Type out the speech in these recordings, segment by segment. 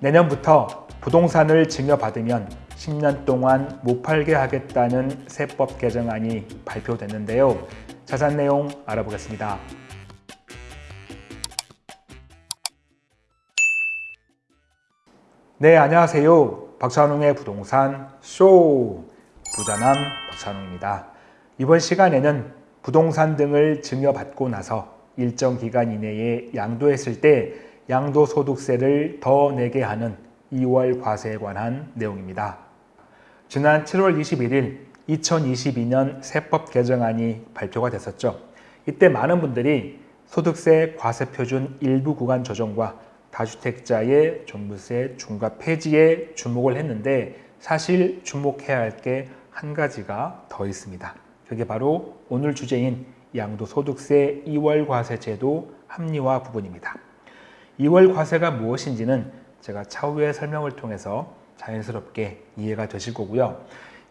내년부터 부동산을 증여받으면 10년 동안 못 팔게 하겠다는 세법 개정안이 발표됐는데요. 자세한 내용 알아보겠습니다. 네, 안녕하세요. 박찬웅의 부동산 쇼! 부자남 박찬웅입니다. 이번 시간에는 부동산 등을 증여받고 나서 일정 기간 이내에 양도했을 때 양도소득세를 더 내게 하는 2월 과세에 관한 내용입니다. 지난 7월 21일 2022년 세법 개정안이 발표가 됐었죠. 이때 많은 분들이 소득세 과세표준 일부 구간 조정과 다주택자의 종부세 중과 폐지에 주목을 했는데 사실 주목해야 할 게 한 가지가 더 있습니다. 그게 바로 오늘 주제인 양도소득세 2월 과세 제도 합리화 부분입니다. 2월 과세가 무엇인지는 제가 차후에 설명을 통해서 자연스럽게 이해가 되실 거고요.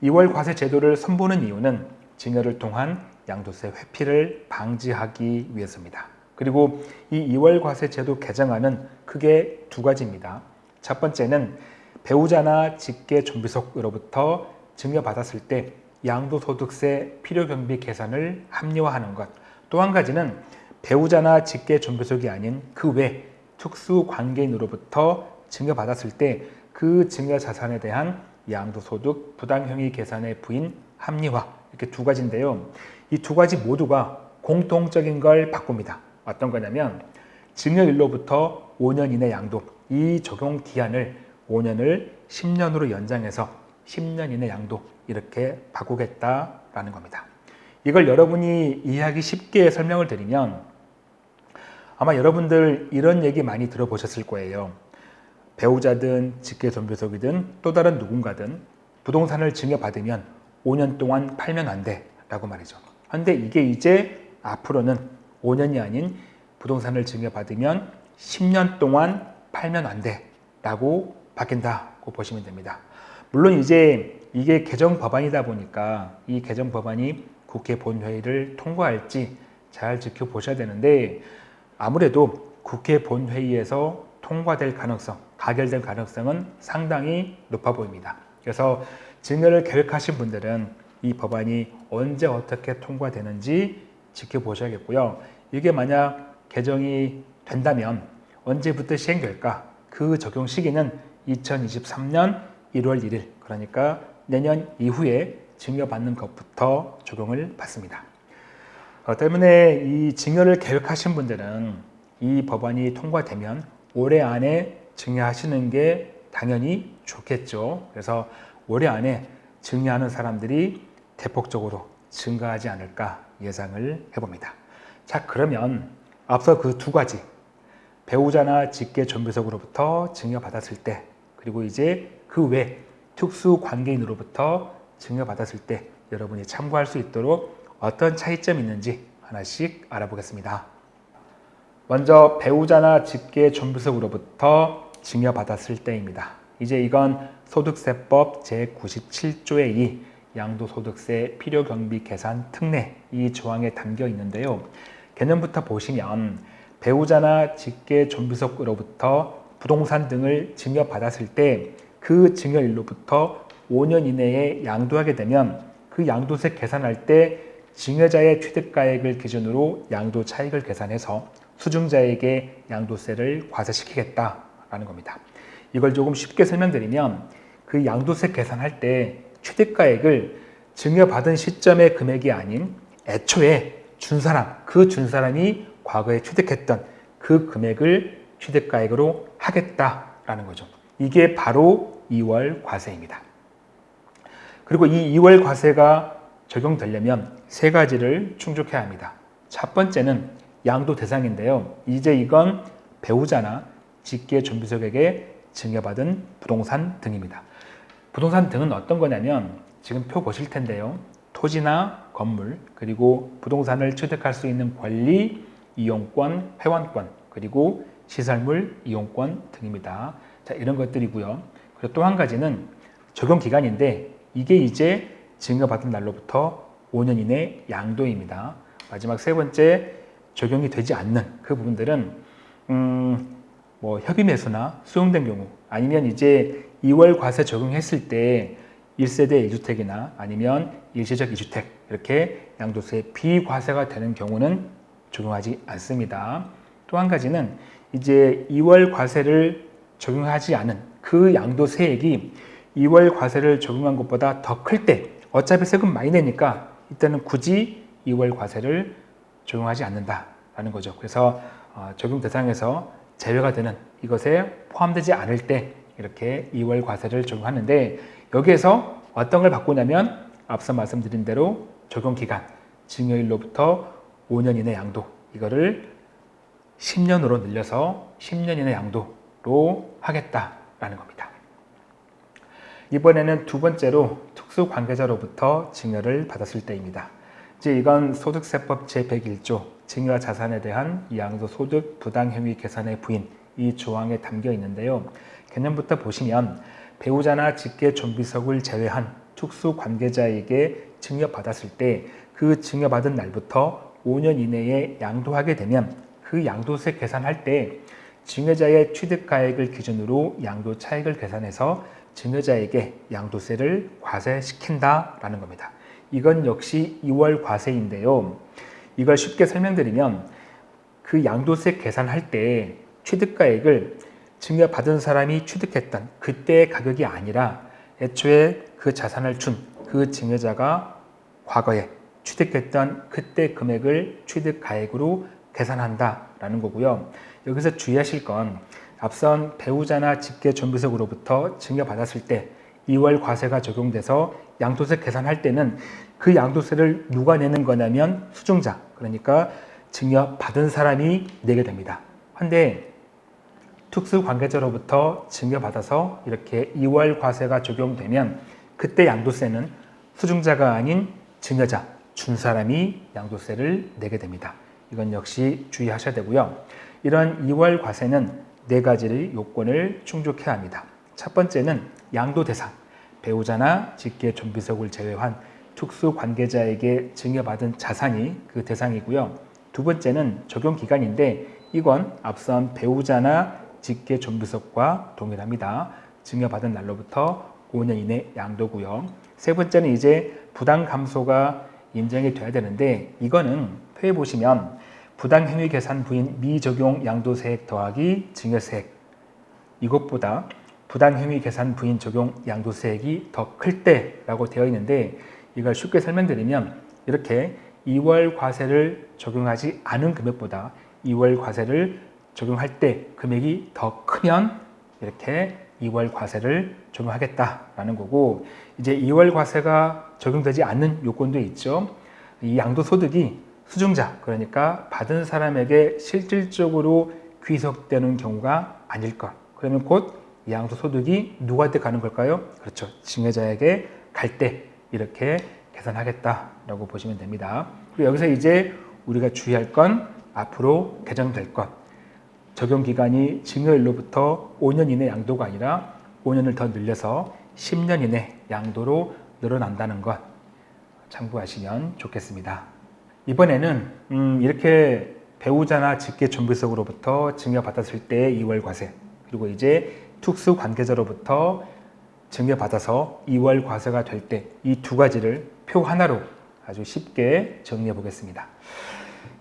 2월 과세 제도를 선보는 이유는 증여를 통한 양도세 회피를 방지하기 위해서입니다. 그리고 이 2월 과세 제도 개정안은 크게 두 가지입니다. 첫 번째는 배우자나 직계 존비속으로부터 증여받았을 때 양도소득세 필요경비 계산을 합리화하는 것. 또 한 가지는 배우자나 직계 존비속이 아닌 그 외 특수 관계인으로부터 증여받았을 때 그 증여 자산에 대한 양도소득 부담형의 계산의 부인 합리화 이렇게 두 가지인데요. 이 두 가지 모두가 공통적인 걸 바꿉니다. 어떤 거냐면 증여일로부터 5년 이내 양도 이 적용 기한을 5년을 10년으로 연장해서 10년 이내 양도 이렇게 바꾸겠다라는 겁니다. 이걸 여러분이 이해하기 쉽게 설명을 드리면 아마 여러분들 이런 얘기 많이 들어보셨을 거예요. 배우자든 직계존비속이든 또 다른 누군가든 부동산을 증여받으면 5년 동안 팔면 안 돼 라고 말이죠. 그런데 이게 이제 앞으로는 5년이 아닌 부동산을 증여받으면 10년 동안 팔면 안 돼 라고 바뀐다고 보시면 됩니다. 물론 이제 이게 개정 법안이다 보니까 이 개정 법안이 국회 본회의를 통과할지 잘 지켜보셔야 되는데 아무래도 국회 본회의에서 통과될 가능성, 가결될 가능성은 상당히 높아 보입니다. 그래서 증여를 계획하신 분들은 이 법안이 언제 어떻게 통과되는지 지켜보셔야겠고요. 이게 만약 개정이 된다면 언제부터 시행될까? 그 적용 시기는 2023년 1월 1일 그러니까 내년 이후에 증여받는 것부터 적용을 받습니다. 어, 때문에 이 증여를 계획하신 분들은 이 법안이 통과되면 올해 안에 증여하시는 게 당연히 좋겠죠. 그래서 올해 안에 증여하는 사람들이 대폭적으로 증가하지 않을까 예상을 해봅니다. 자 그러면 앞서 그 두 가지 배우자나 직계 존비속으로부터 증여받았을 때 그리고 이제 그 외 특수 관계인으로부터 증여받았을 때 여러분이 참고할 수 있도록 어떤 차이점이 있는지 하나씩 알아보겠습니다. 먼저 배우자나 직계 존비속으로부터 증여받았을 때입니다. 이제 이건 소득세법 제97조의 2 양도소득세 필요경비 계산 특례 이 조항에 담겨 있는데요. 개념부터 보시면 배우자나 직계 존비속으로부터 부동산 등을 증여받았을 때 그 증여일로부터 5년 이내에 양도하게 되면 그 양도세 계산할 때 증여자의 취득가액을 기준으로 양도 차익을 계산해서 수증자에게 양도세를 과세시키겠다라는 겁니다. 이걸 조금 쉽게 설명드리면 그 양도세 계산할 때 취득가액을 증여받은 시점의 금액이 아닌 애초에 준 사람, 그 준 사람이 과거에 취득했던 그 금액을 취득가액으로 하겠다라는 거죠. 이게 바로 2월 과세입니다. 그리고 이 2월 과세가 적용되려면 세 가지를 충족해야 합니다. 첫 번째는 양도 대상인데요. 이제 이건 배우자나 직계 존비속에게 증여받은 부동산 등입니다. 부동산 등은 어떤 거냐면 지금 표 보실 텐데요. 토지나 건물 그리고 부동산을 취득할 수 있는 권리, 이용권, 회원권 그리고 시설물 이용권 등입니다. 자 이런 것들이고요. 그리고 또 한 가지는 적용 기간인데 이게 이제 증여받은 날로부터 5년 이내 양도입니다. 마지막 세 번째 적용이 되지 않는 그 부분들은 음, 뭐 협의 매수나 수용된 경우 아니면 이제 2월 과세 적용했을 때 1세대 1주택이나 아니면 일시적 2주택 이렇게 양도세 비과세가 되는 경우는 적용하지 않습니다. 또 한 가지는 이제 2월 과세를 적용하지 않은 그 양도세액이 2월 과세를 적용한 것보다 더 클때 어차피 세금 많이 내니까 이때는 굳이 2월 과세를 적용하지 않는다라는 거죠. 그래서 어, 적용 대상에서 제외가 되는 이것에 포함되지 않을 때 이렇게 2월 과세를 적용하는데 여기에서 어떤 걸 바꾸냐면 앞서 말씀드린 대로 적용 기간 증여일로부터 5년 이내 양도 이거를 10년으로 늘려서 10년 이내 양도로 하겠다라는 겁니다. 이번에는 두 번째로 특수 관계자로부터 증여를 받았을 때입니다. 이제 이건 소득세법 제101조 증여 자산에 대한 양도 소득 부당 행위 계산의 부인 이 조항에 담겨 있는데요. 개념부터 보시면 배우자나 직계 존비속을 제외한 특수 관계자에게 증여받았을 때 그 증여받은 날부터 5년 이내에 양도하게 되면 그 양도세 계산할 때 증여자의 취득가액을 기준으로 양도 차익을 계산해서 증여자에게 양도세를 과세시킨다라는 겁니다. 이건 역시 2월 과세인데요. 이걸 쉽게 설명드리면 그 양도세 계산할 때 취득가액을 증여받은 사람이 취득했던 그때의 가격이 아니라 애초에 그 자산을 준 그 증여자가 과거에 취득했던 그때 금액을 취득가액으로 계산한다라는 거고요. 여기서 주의하실 건 앞선 배우자나 직계 존비속으로부터 증여받았을 때 2월 과세가 적용돼서 양도세 계산할 때는 그 양도세를 누가 내는 거냐면 수증자 그러니까 증여받은 사람이 내게 됩니다. 한데 특수관계자로부터 증여받아서 이렇게 2월 과세가 적용되면 그때 양도세는 수증자가 아닌 증여자, 준 사람이 양도세를 내게 됩니다. 이건 역시 주의하셔야 되고요. 이런 2월 과세는 네 가지의 요건을 충족해야 합니다. 첫 번째는 양도 대상, 배우자나 직계 존비속을 제외한 특수 관계자에게 증여받은 자산이 그 대상이고요. 두 번째는 적용 기간인데 이건 앞선 배우자나 직계 존비속과 동일합니다. 증여받은 날로부터 5년 이내 양도고요. 세 번째는 이제 부당 감소가 인정이 돼야 되는데 이거는 표에 보시면 부당 행위 계산 부인 미적용 양도세액 더하기 증여세액 이것보다 부당 행위 계산 부인 적용 양도세액이 더 클 때라고 되어 있는데 이걸 쉽게 설명드리면 이렇게 2월 과세를 적용하지 않은 금액보다 2월 과세를 적용할 때 금액이 더 크면 이렇게 2월 과세를 적용하겠다라는 거고 이제 2월 과세가 적용되지 않는 요건도 있죠. 이 양도소득이 수증자 그러니까 받은 사람에게 실질적으로 귀속되는 경우가 아닐 것. 그러면 곧 양도소득이 누구한테 가는 걸까요? 그렇죠. 증여자에게 갈 때 이렇게 계산하겠다라고 보시면 됩니다. 그리고 여기서 이제 우리가 주의할 건 앞으로 개정될 것. 적용 기간이 증여일로부터 5년 이내 양도가 아니라 5년을 더 늘려서 10년 이내 양도로 늘어난다는 것 참고하시면 좋겠습니다. 이번에는 음 이렇게 배우자나 직계 존비속으로부터 증여받았을 때 2월 과세 그리고 이제 특수 관계자로부터 증여받아서 2월 과세가 될 때 이 두 가지를 표 하나로 아주 쉽게 정리해 보겠습니다.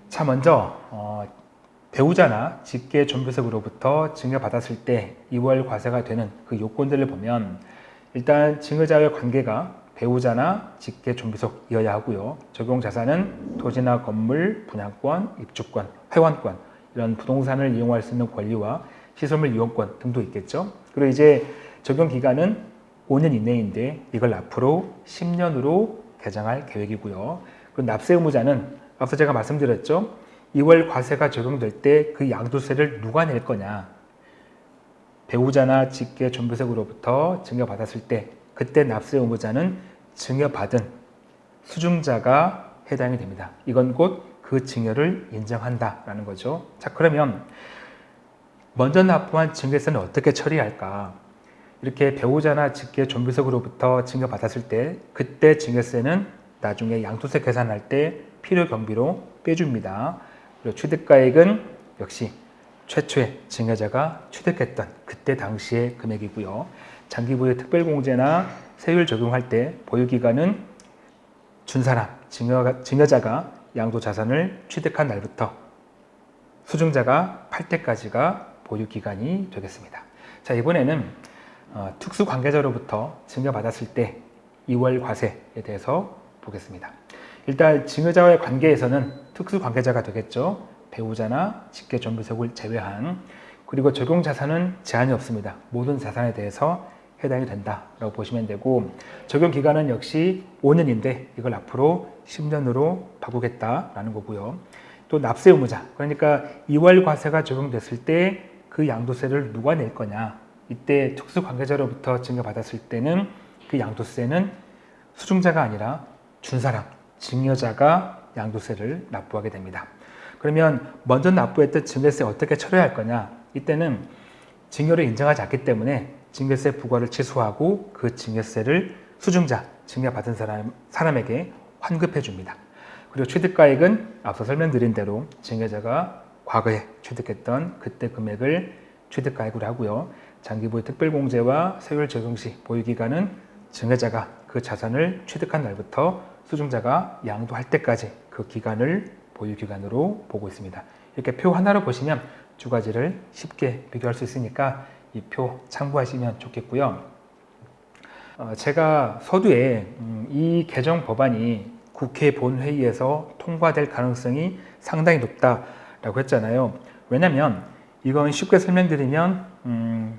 자 먼저 어, 배우자나 직계 존비속으로부터 증여받았을 때 2월 과세가 되는 그 요건들을 보면 일단 증여자의 관계가 배우자나 직계 존비속이어야 하고요. 적용 자산은 토지나 건물, 분양권, 입주권, 회원권 이런 부동산을 이용할 수 있는 권리와 시설물 이용권 등도 있겠죠. 그리고 이제 적용 기간은 5년 이내인데 이걸 앞으로 10년으로 개정할 계획이고요. 그리고 납세 의무자는 앞서 제가 말씀드렸죠. 2월 과세가 적용될 때 그 양도세를 누가 낼 거냐. 배우자나 직계 존비속으로부터 증여받았을 때 그때 납세 의무자는 증여받은 수증자가 해당이 됩니다. 이건 곧 그 증여를 인정한다라는 거죠. 자 그러면 먼저 납부한 증여세는 어떻게 처리할까? 이렇게 배우자나 직계 존비속으로부터 증여받았을 때 그때 증여세는 나중에 양도세 계산할 때 필요 경비로 빼줍니다. 그리고 취득가액은 역시 최초의 증여자가 취득했던 그때 당시의 금액이고요. 장기부의 특별공제나 세율 적용할 때 보유기간은 준 사람, 증여가, 증여 자가 양도 자산을 취득한 날부터 수증자가 팔 때까지가 보유기간이 되겠습니다. 자 이번에는 어, 특수관계자로부터 증여받았을 때 2월 과세에 대해서 보겠습니다. 일단 증여자와의 관계에서는 특수관계자가 되겠죠. 배우자나 직계존비속을 제외한 그리고 적용 자산은 제한이 없습니다. 모든 자산에 대해서 해당이 된다라고 보시면 되고 적용 기간은 역시 5년인데 이걸 앞으로 10년으로 바꾸겠다라는 거고요. 또 납세 의무자 그러니까 2월 과세가 적용됐을 때 그 양도세를 누가 낼 거냐 이때 특수 관계자로부터 증여받았을 때는 그 양도세는 수중자가 아니라 준 사람 증여자가 양도세를 납부하게 됩니다. 그러면 먼저 납부했던 증여세 어떻게 처리할 거냐 이때는 증여를 인정하지 않기 때문에 증여세 부과를 취소하고 그 증여세를 수중자, 증여받은 사람, 사람에게 환급해 줍니다. 그리고 취득가액은 앞서 설명드린 대로 증여자가 과거에 취득했던 그때 금액을 취득가액으로 하고요. 장기부의 특별공제와 세율 적용 시 보유기간은 증여자가 그 자산을 취득한 날부터 수중자가 양도할 때까지 그 기간을 보유기간으로 보고 있습니다. 이렇게 표 하나로 보시면 두 가지를 쉽게 비교할 수 있으니까 이 표 참고하시면 좋겠고요. 어, 제가 서두에 음, 이 개정 법안이 국회 본회의에서 통과될 가능성이 상당히 높다라고 했잖아요. 왜냐하면 이건 쉽게 설명드리면 음,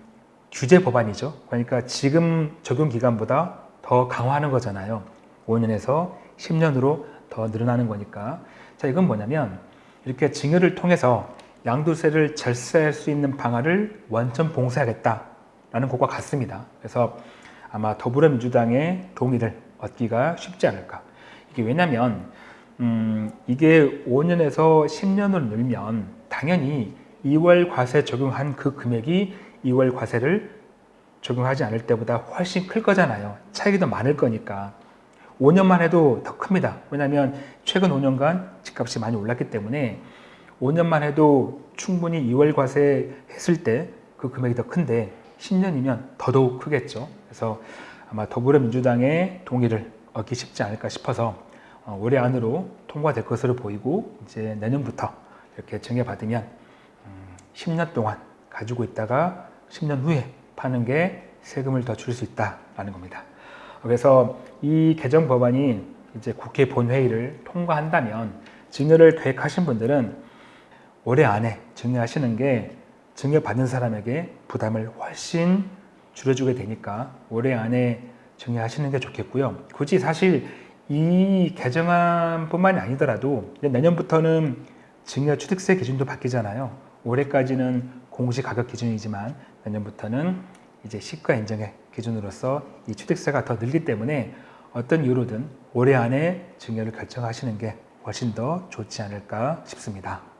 규제 법안이죠. 그러니까 지금 적용 기간보다 더 강화하는 거잖아요. 5년에서 10년으로 더 늘어나는 거니까. 자, 이건 뭐냐면 이렇게 증여를 통해서 양도세를 절세할 수 있는 방안을 원천 봉쇄하겠다라는 것과 같습니다. 그래서 아마 더불어민주당의 동의를 얻기가 쉽지 않을까. 이게 왜냐면 음, 이게 5년에서 10년으로 늘면 당연히 2월 과세 적용한 그 금액이 2월 과세를 적용하지 않을 때보다 훨씬 클 거잖아요. 차익이 더 많을 거니까. 5년만 해도 더 큽니다. 왜냐하면 최근 5년간 집값이 많이 올랐기 때문에 5년만 해도 충분히 2월 과세 했을 때 그 금액이 더 큰데 10년이면 더더욱 크겠죠. 그래서 아마 더불어민주당의 동의를 얻기 쉽지 않을까 싶어서 어, 올해 안으로 통과될 것으로 보이고 이제 내년부터 이렇게 정해받으면 10년 음, 동안 가지고 있다가 10년 후에 파는 게 세금을 더줄수 있다라는 겁니다. 그래서 이 개정 법안이 이제 국회 본회의를 통과한다면 증여를 계획하신 분들은 올해 안에 증여하시는 게 증여받는 사람에게 부담을 훨씬 줄여주게 되니까 올해 안에 증여하시는 게 좋겠고요. 굳이 사실 이 개정안뿐만이 아니더라도 내년부터는 증여 취득세 기준도 바뀌잖아요. 올해까지는 공시 가격 기준이지만 내년부터는 이제 시가 인정의 기준으로서 이 취득세가 더 늘기 때문에 어떤 이유로든 올해 안에 증여를 결정하시는 게 훨씬 더 좋지 않을까 싶습니다.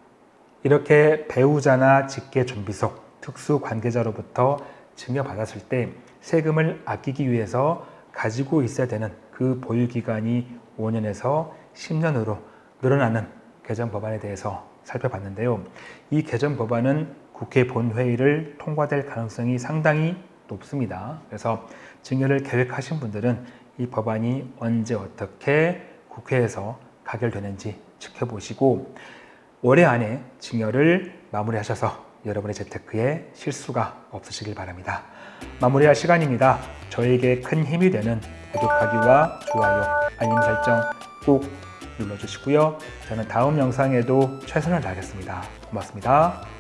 이렇게 배우자나 직계 존비속 특수 관계자로부터 증여받았을 때 세금을 아끼기 위해서 가지고 있어야 되는 그 보유 기간이 5년에서 10년으로 늘어나는 개정 법안에 대해서 살펴봤는데요. 이 개정 법안은 국회 본회의를 통과될 가능성이 상당히 높습니다. 그래서 증여를 계획하신 분들은 이 법안이 언제 어떻게 국회에서 가결되는지 지켜보시고 올해 안에 증여를 마무리하셔서 여러분의 재테크에 실수가 없으시길 바랍니다. 마무리할 시간입니다. 저에게 큰 힘이 되는 구독하기와 좋아요, 알림 설정 꼭 눌러주시고요. 저는 다음 영상에도 최선을 다하겠습니다. 고맙습니다.